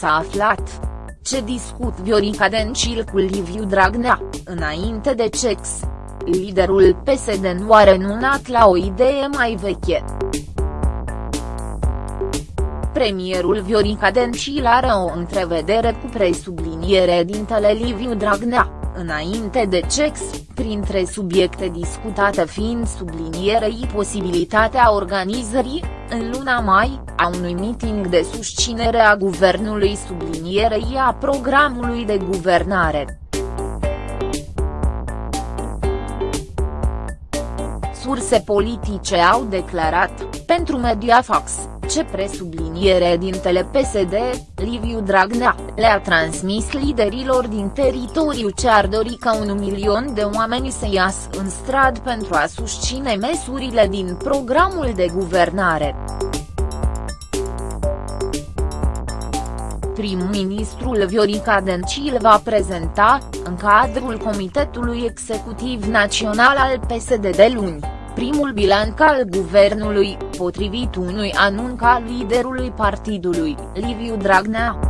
S-a aflat. Ce discut Viorica Dencil cu Liviu Dragnea, înainte de cex? Liderul PSD nu a renunțat la o idee mai veche. Premierul Viorica Dencil are o întrevedere cu presubliniere dintele Liviu Dragnea, înainte de CEX, printre subiecte discutate fiind sublinierei posibilitatea organizării, în luna mai, a unui meeting de susținere a guvernului sublinierei a programului de guvernare. Surse politice au declarat, pentru Mediafax, ce presubliniere dintele PSD, Liviu Dragnea, le-a transmis liderilor din teritoriu ce ar dori ca un milion de oameni să iasă în strad pentru a susține măsurile din programul de guvernare. prim-ministrul Viorica Dencil va prezenta, în cadrul Comitetului Executiv Național al PSD de luni, primul bilanț al guvernului, potrivit unui anunț al liderului partidului, Liviu Dragnea.